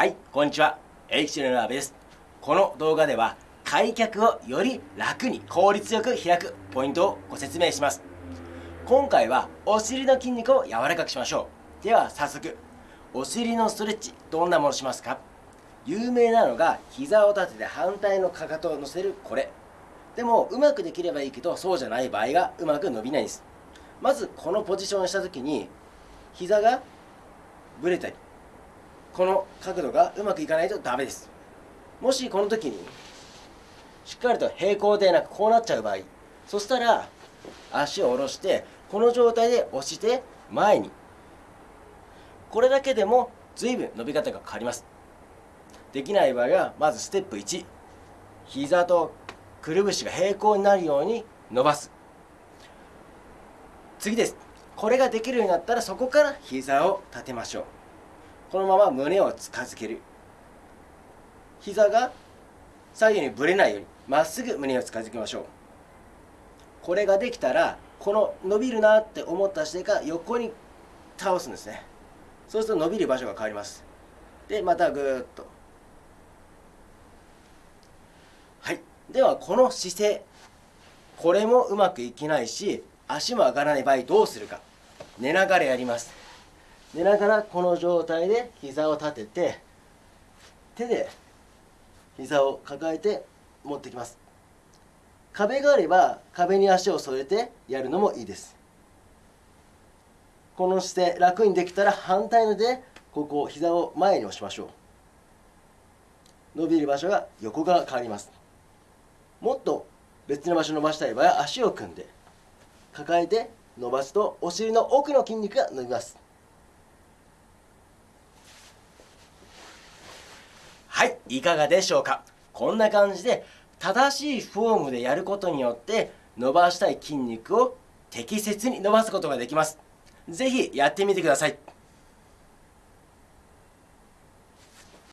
はいこんにちは。エキシルのアベです。この動画では開脚をより楽に効率よく開くポイントをご説明します。今回はお尻の筋肉を柔らかくしましょう。では早速お尻のストレッチどんなものしますか？有名なのが膝を立てて反対のかかとを乗せるこれ。でもうまくできればいいけどそうじゃない場合がうまく伸びないんです。まずこのポジションをした時に膝がぶれたりこの角度がうまくいかないとダメです。もしこの時にしっかりと平行でなくこうなっちゃう場合そしたら足を下ろしてこの状態で押して前に。これだけでも随分伸び方が変わります。できない場合はまずステップ1膝とくるぶしが平行になるように伸ばす。次です。これができるようになったらそこから膝を立てましょう。このまま胸を近づける。膝が左右にぶれないようにまっすぐ胸を近づけましょう。これができたらこの伸びるなって思った姿勢から横に倒すんですね。そうすると伸びる場所が変わります。でまたぐーっと。はい。ではこの姿勢これもうまくいけないし足も上がらない場合どうするか。寝ながらやります。寝ながらこの状態で膝を立てて手で膝を抱えて持ってきます。壁があれば壁に足を添えてやるのもいいです。この姿勢楽にできたら反対のでここ膝を前に押しましょう。伸びる場所が横側変わります。もっと別の場所伸ばしたい場合は足を組んで抱えて伸ばすとお尻の奥の筋肉が伸びます。はいいかがでしょうか？こんな感じで正しいフォームでやることによって伸ばしたい筋肉を適切に伸ばすことができます。是非やってみてください。